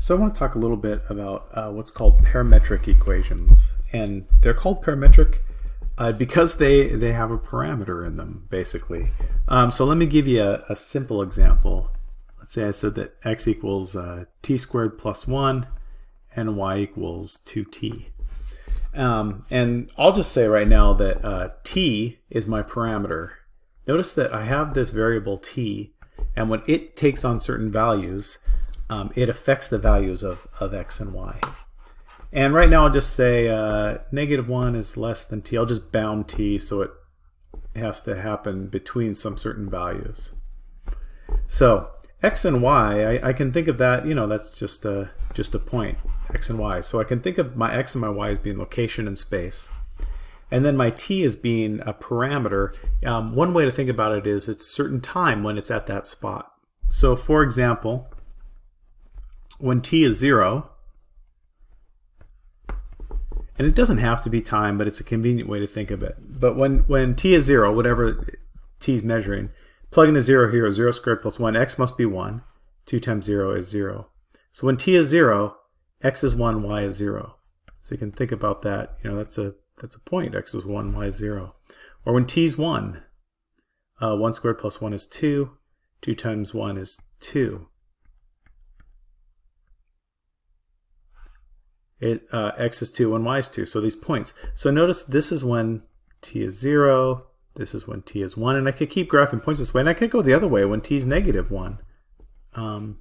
So I want to talk a little bit about uh, what's called parametric equations. And they're called parametric uh, because they, they have a parameter in them, basically. Um, so let me give you a, a, simple example. Let's say I said that x equals uh, t squared plus 1 and y equals 2t. Um, and I'll just say right now that uh, t is my parameter. Notice that I have this variable t, and when it takes on certain values, um, it affects the values of, of x and y. And right now I'll just say uh, negative 1 is less than t. I'll just bound t so it has to happen between some certain values. So x and y, I, I can think of that, you know, that's just a, just a point, x and y. So I can think of my x and my y as being location and space. And then my t as being a parameter. Um, one way to think about it is it's a certain time when it's at that spot. So for example, when t is 0, and it doesn't have to be time, but it's a convenient way to think of it. But when, when t is 0, whatever t is measuring, plug in a 0 here, 0 squared plus 1, x must be 1. 2 times 0 is 0. So when t is 0, x is 1, y is 0. So you can think about that. You know, that's a that's a point. x is 1, y is 0. Or when t is 1, uh, 1 squared plus 1 is 2. 2 times 1 is 2. It uh, x is 2 and y is 2. So these points. So notice this is when t is 0, this is when t is 1, and I could keep graphing points this way, and I could go the other way when t is negative 1. Um,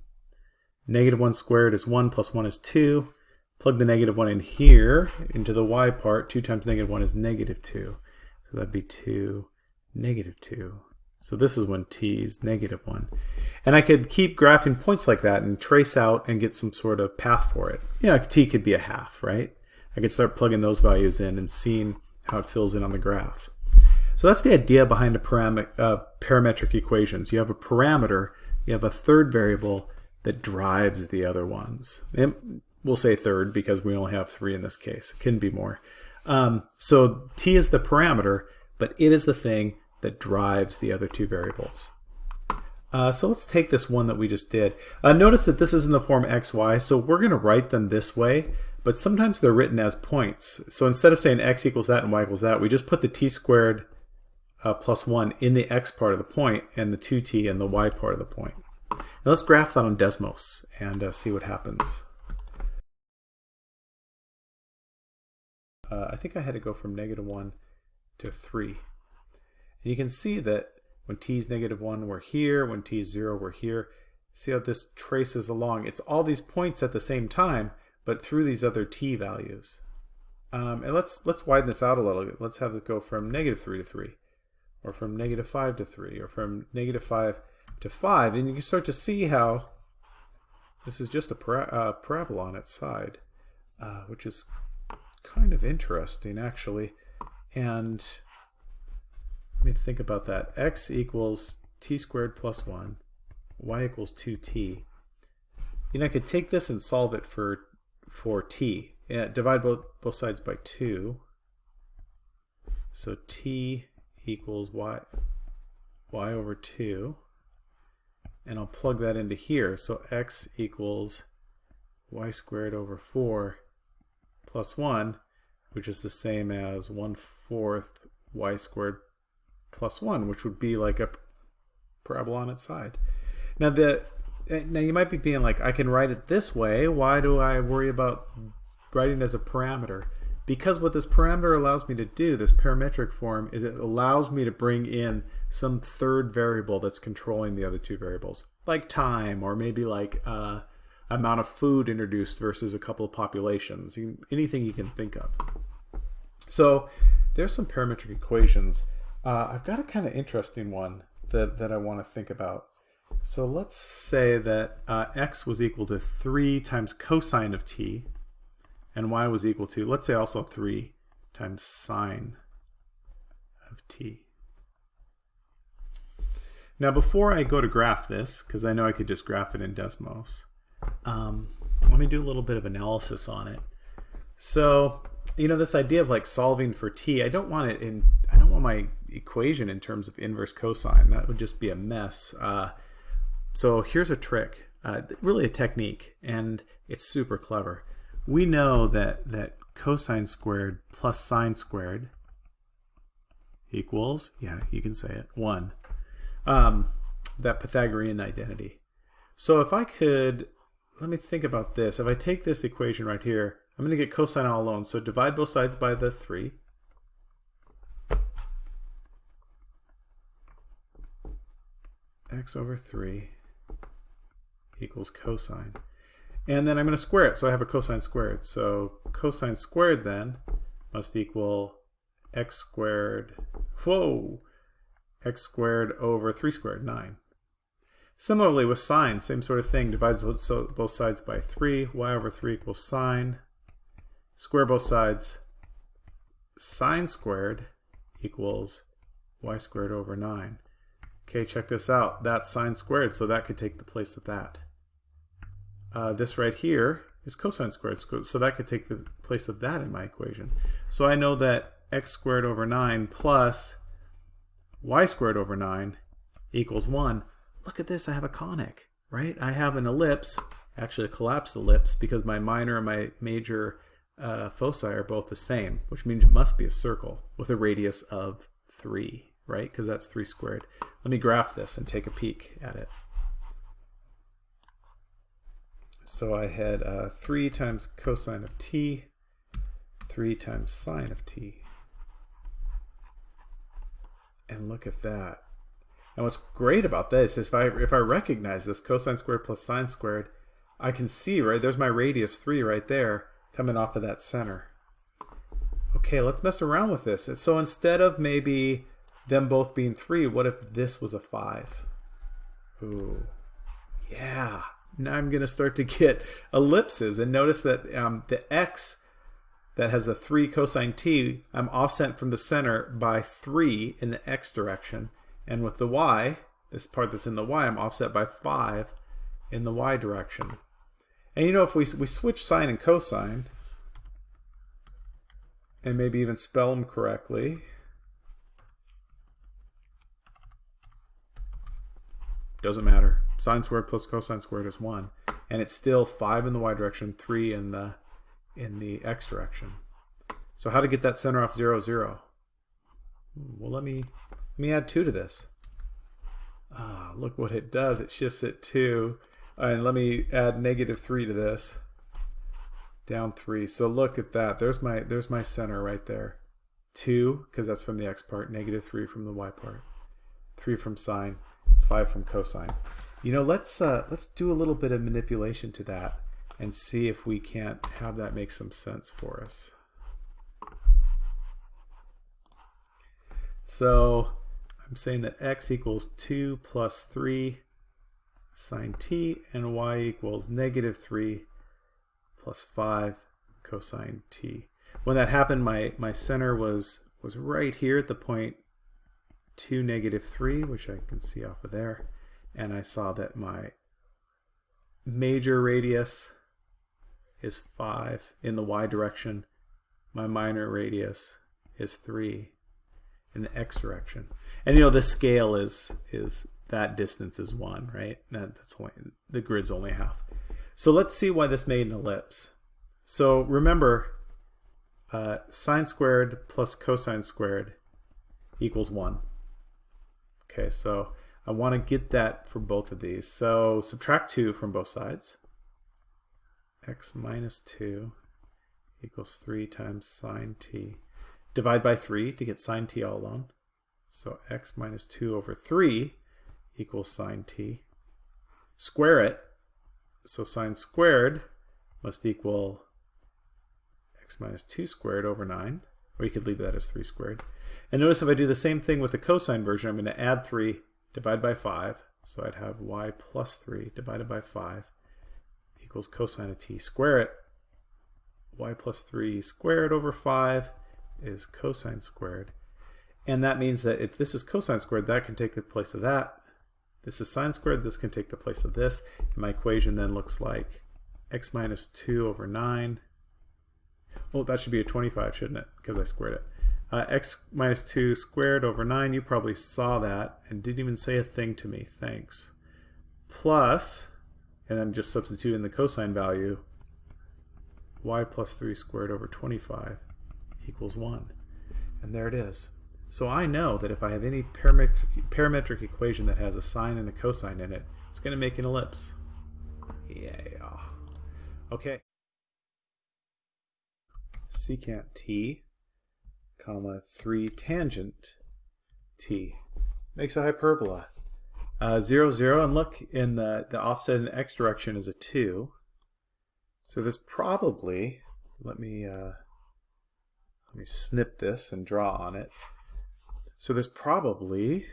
negative 1 squared is 1 plus 1 is 2. Plug the negative 1 in here into the y part. 2 times negative 1 is negative 2. So that'd be 2, negative 2. So this is when t is negative 1. And I could keep graphing points like that and trace out and get some sort of path for it. You know, t could be a half, right? I could start plugging those values in and seeing how it fills in on the graph. So that's the idea behind the uh, parametric equations. You have a parameter, you have a third variable that drives the other ones. And we'll say third because we only have three in this case. It can be more. Um, so t is the parameter, but it is the thing that drives the other two variables. Uh, so let's take this one that we just did. Uh, notice that this is in the form xy, so we're going to write them this way, but sometimes they're written as points. So instead of saying x equals that and y equals that, we just put the t squared uh, plus 1 in the x part of the point and the 2t in the y part of the point. Now let's graph that on Desmos and uh, see what happens. Uh, I think I had to go from negative 1 to 3. And you can see that when t is negative 1, we're here. When t is 0, we're here. See how this traces along. It's all these points at the same time, but through these other t values. Um, and let's let's widen this out a little bit. Let's have it go from negative 3 to 3, or from negative 5 to 3, or from negative 5 to 5. And you can start to see how this is just a uh, parabola on its side, uh, which is kind of interesting, actually. And me think about that. x equals t squared plus 1. y equals 2t. You know, I could take this and solve it for, for t. Yeah, divide both, both sides by 2. So t equals y, y over 2. And I'll plug that into here. So x equals y squared over 4 plus 1, which is the same as 1 fourth y squared plus 1, which would be like a parabola on its side. Now, the eh, now you might be being like, I can write it this way. Why do I worry about writing as a parameter? Because what this parameter allows me to do, this parametric form, is it allows me to bring in some third variable that's controlling the other two variables, like time, or maybe like uh, amount of food introduced versus a couple of populations, anything you can think of. So there's some parametric equations uh, I've got a kind of interesting one that, that I want to think about. So let's say that uh, x was equal to 3 times cosine of t, and y was equal to, let's say also 3 times sine of t. Now before I go to graph this, because I know I could just graph it in Desmos, um, let me do a little bit of analysis on it. So, you know, this idea of like solving for t, I don't want it in, I don't want my equation in terms of inverse cosine. That would just be a mess. Uh, so here's a trick. uh, really a technique, and it's super clever. We know that, that cosine squared plus sine squared equals, yeah, you can say it, 1. Um, that Pythagorean identity. So if I could, let me think about this. If I take this equation right here, I'm going to get cosine all alone. So divide both sides by the 3. X over 3 equals cosine. And then I'm going to square it, so I have a cosine squared. So cosine squared then must equal x squared, whoa, x squared over 3 squared, 9. Similarly with sine, same sort of thing, divides both sides by 3, y over 3 equals sine, square both sides, sine squared equals y squared over 9. Okay, check this out. That's sine squared, so that could take the place of that. Uh, this right here is cosine squared, so that could take the place of that in my equation. So I know that x squared over 9 plus y squared over 9 equals 1. Look at this, I have a conic, right? I have an ellipse, actually a collapsed ellipse, because my minor and my major uh, foci are both the same, which means it must be a circle with a radius of 3 right? Because that's 3 squared. Let me graph this and take a peek at it. So I had uh, 3 times cosine of t, 3 times sine of t. And look at that. And what's great about this is if I, if I recognize this cosine squared plus sine squared, I can see, right, there's my radius 3 right there coming off of that center. Okay, let's mess around with this. So instead of maybe them both being 3, what if this was a 5? Ooh, yeah. Now I'm going to start to get ellipses. And notice that um, the x that has the 3 cosine t, I'm offset from the center by 3 in the x direction. And with the y, this part that's in the y, I'm offset by 5 in the y direction. And you know, if we, we switch sine and cosine, and maybe even spell them correctly, Doesn't matter. Sine squared plus cosine squared is 1. And it's still 5 in the y direction, 3 in the in the x direction. So how to get that center off 0, 0? Well, let me, let me add 2 to this. Ah, look what it does. It shifts it 2. And let me add negative 3 to this. Down 3. So look at that. There's my, there's my center right there. 2, because that's from the x part. Negative 3 from the y part. 3 from sine. 5 from cosine. You know, let's uh, let's do a little bit of manipulation to that and see if we can't have that make some sense for us. So I'm saying that x equals 2 plus 3 sine t and y equals negative 3 plus 5 cosine t. When that happened, my, my center was, was right here at the point 2, negative 3, which I can see off of there. And I saw that my major radius is 5 in the y direction. My minor radius is 3 in the x direction. And you know the scale is is that distance is 1, right? That, that's only, the grid's only half. So let's see why this made an ellipse. So remember, uh, sine squared plus cosine squared equals 1. Okay, so I want to get that for both of these. So subtract 2 from both sides. x minus 2 equals 3 times sine t. Divide by 3 to get sine t all alone. So x minus 2 over 3 equals sine t. Square it. So sine squared must equal x minus 2 squared over 9. Or you could leave that as 3 squared. And notice if I do the same thing with the cosine version, I'm going to add 3, divide by 5. So I'd have y plus 3 divided by 5 equals cosine of t. Square it. y plus 3 squared over 5 is cosine squared. And that means that if this is cosine squared, that can take the place of that. This is sine squared, this can take the place of this. And my equation then looks like x minus 2 over 9. Well, that should be a 25, shouldn't it? Because I squared it uh, x minus 2 squared over 9. You probably saw that and didn't even say a thing to me. Thanks. Plus and then just substitute in the cosine value, y plus 3 squared over 25 equals 1. And there it is. So I know that if I have any parametric, parametric equation that has a sine and a cosine in it, it's going to make an ellipse. Yeah. Okay. Secant t, comma, 3 tangent t makes a hyperbola. Uh, 0, 0, and look, in the, the offset in the x direction is a 2. So this probably, let me, uh, let me snip this and draw on it. So this probably,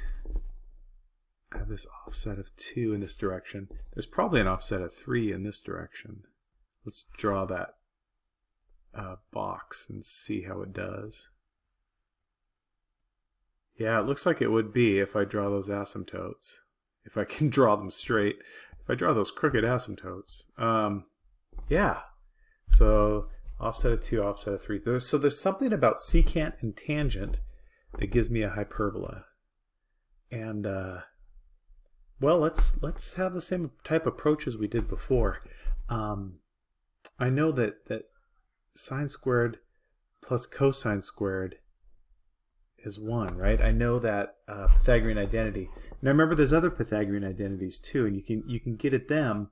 I have this offset of 2 in this direction. There's probably an offset of 3 in this direction. Let's draw that uh, box and see how it does. Yeah, it looks like it would be if I draw those asymptotes. If I can draw them straight. If I draw those crooked asymptotes. Um, yeah. So offset of 2, offset of 3. There's, so there's something about secant and tangent that gives me a hyperbola. And, uh, well, let's let's have the same type approach as we did before. Um, I know that, that sine squared plus cosine squared is 1, right? I know that uh, Pythagorean identity. Now remember there's other Pythagorean identities too, and you can you can get at them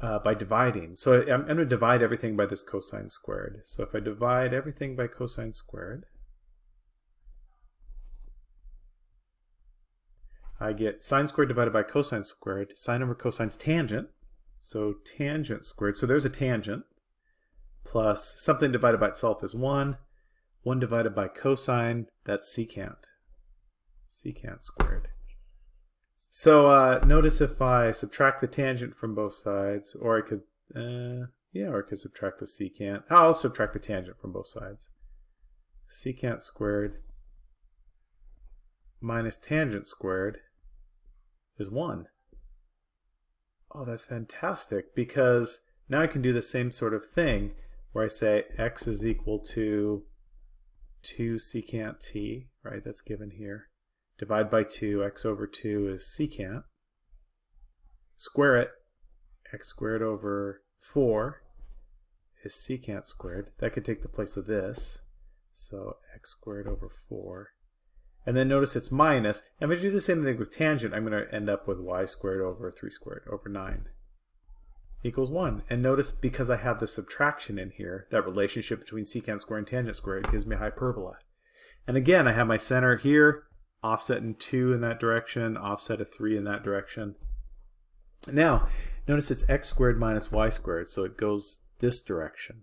uh, by dividing. So I'm, I'm going to divide everything by this cosine squared. So if I divide everything by cosine squared, I get sine squared divided by cosine squared. Sine over cosine's tangent. So tangent squared. So there's a tangent plus something divided by itself is 1. 1 divided by cosine, that's secant. Secant squared. So uh, notice if I subtract the tangent from both sides, or I could, uh, yeah, or I could subtract the secant. I'll subtract the tangent from both sides. Secant squared minus tangent squared is 1. Oh, that's fantastic because now I can do the same sort of thing where I say x is equal to 2 secant t, right, that's given here. Divide by 2, x over 2 is secant. Square it, x squared over 4 is secant squared. That could take the place of this. So x squared over 4. And then notice it's minus. And if I do the same thing with tangent, I'm going to end up with y squared over 3 squared over 9 equals 1. And notice because I have the subtraction in here, that relationship between secant squared and tangent squared gives me a hyperbola. And again, I have my center here, offset in 2 in that direction, offset of 3 in that direction. Now, notice it's x squared minus y squared, so it goes this direction.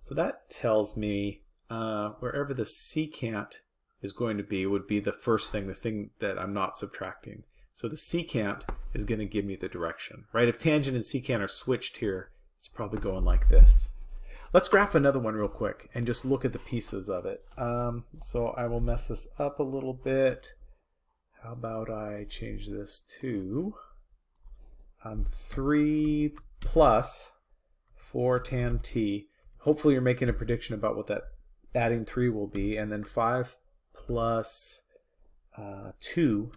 So that tells me uh, wherever the secant is going to be would be the first thing, the thing that I'm not subtracting. So the secant is going to give me the direction, right? If tangent and secant are switched here, it's probably going like this. Let's graph another one real quick and just look at the pieces of it. Um, so I will mess this up a little bit. How about I change this to um, 3 plus 4 tan t. Hopefully you're making a prediction about what that adding 3 will be. And then 5 plus, uh, 2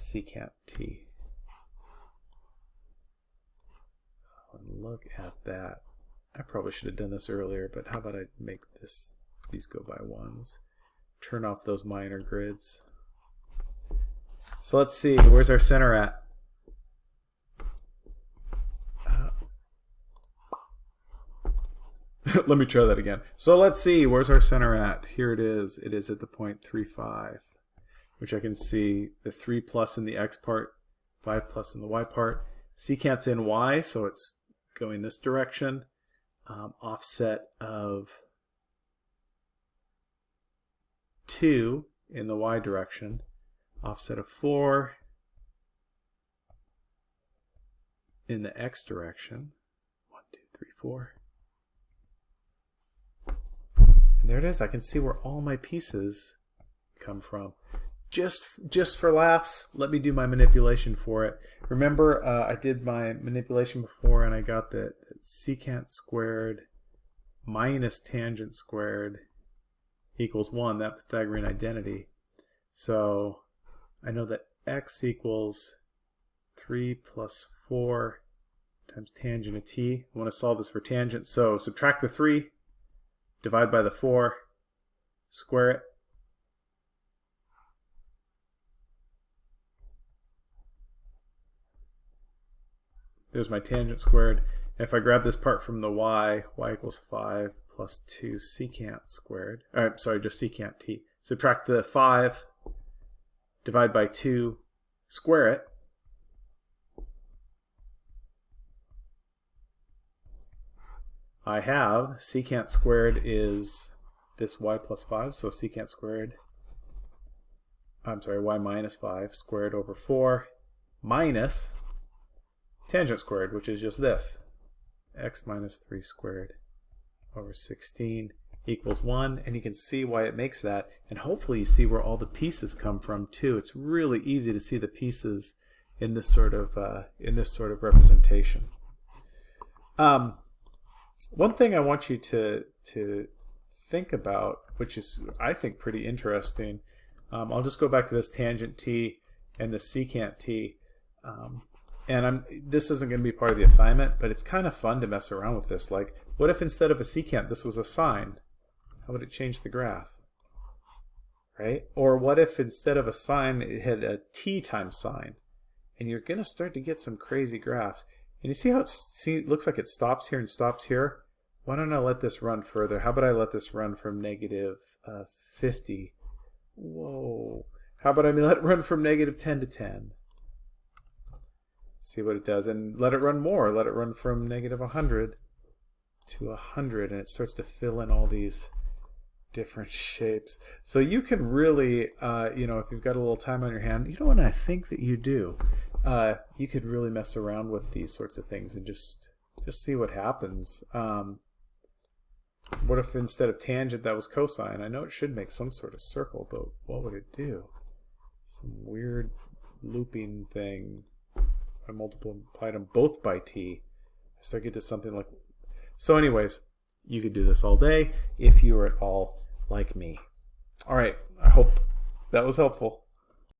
secant t. And look at that. I probably should have done this earlier, but how about I make this these go by ones. Turn off those minor grids. So let's see, where's our center at? Uh, let me try that again. So let's see, where's our center at? Here it is. It is at the point 3, 5 which I can see the 3 plus in the x part, 5 plus in the y part. Secant's in y, so it's going this direction. Um, offset of 2 in the y direction. Offset of 4 in the x direction. 1, 2, 3, 4. And there it is. I can see where all my pieces come from just just for laughs, let me do my manipulation for it. Remember, uh, I did my manipulation before and I got that secant squared minus tangent squared equals 1, that Pythagorean identity. So I know that x equals 3 plus 4 times tangent of t. I want to solve this for tangent. So subtract the 3, divide by the 4, square it. There's my tangent squared. If I grab this part from the y, y equals 5 plus 2 secant squared. Uh, sorry, just secant t. Subtract the 5, divide by 2, square it. I have secant squared is this y plus 5, so secant squared, I'm sorry, y minus 5 squared over 4 minus tangent squared, which is just this, x minus 3 squared over 16 equals 1 and you can see why it makes that and hopefully you see where all the pieces come from too. It's really easy to see the pieces in this sort of uh, in this sort of representation. Um, one thing I want you to to think about which is I think pretty interesting um, I'll just go back to this tangent t and the secant t um, and I'm this isn't going to be part of the assignment, but it's kind of fun to mess around with this. Like, what if instead of a secant, this was a sine? How would it change the graph? Right? Or what if instead of a sine, it had a t times sine? And you're going to start to get some crazy graphs. And you see how it, see, looks like it stops here and stops here? Why don't I let this run further? How about I let this run from negative, uh, 50? Whoa. How about I let it run from negative 10 to 10? See what it does and let it run more. Let it run from negative 100 to 100 and it starts to fill in all these different shapes. So you can really uh, you know if you've got a little time on your hand you know what I think that you do? Uh, you could really mess around with these sorts of things and just just see what happens. Um, what if instead of tangent that was cosine? I know it should make some sort of circle but what would it do? Some weird looping thing I multiplied them both by t, I start get to something like... So anyways, you could do this all day if you are at all like me. All right, I hope that was helpful.